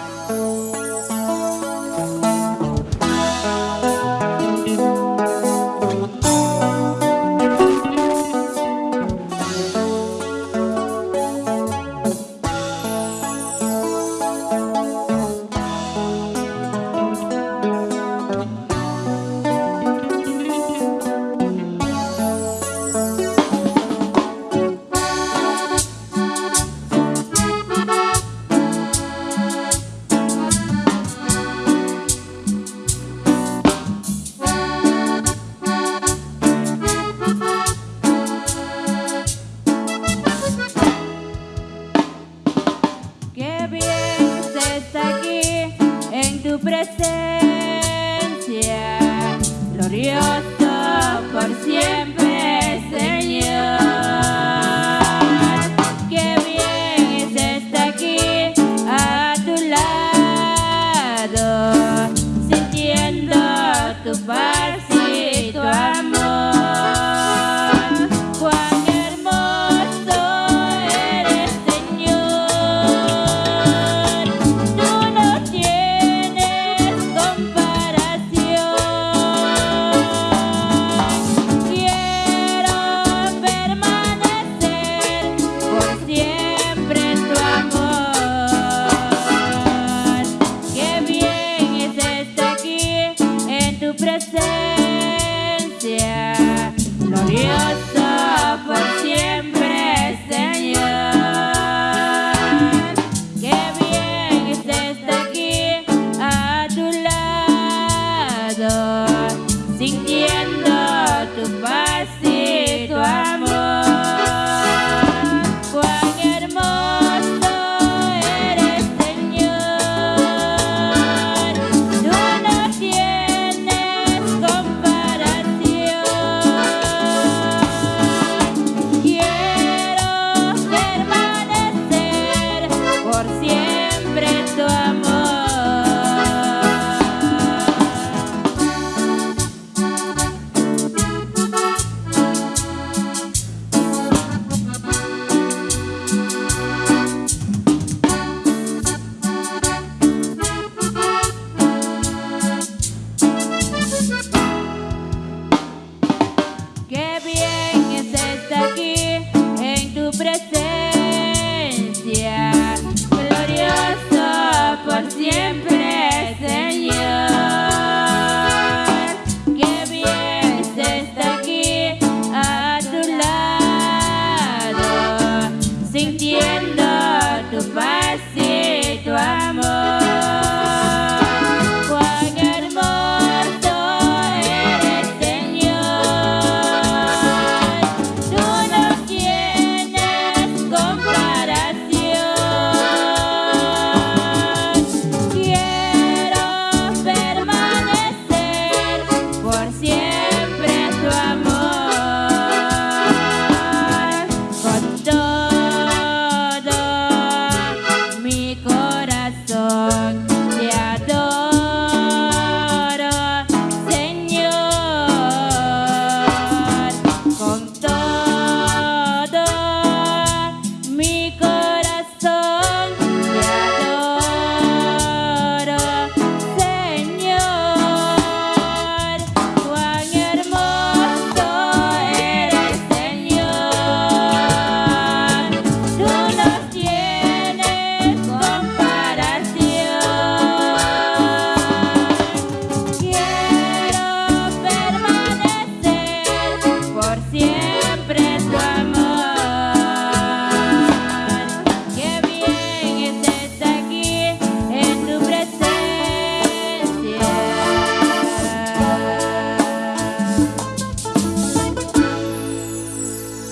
Música por siempre, Señor. Qué bien es estar aquí a tu lado, sintiendo tu paz.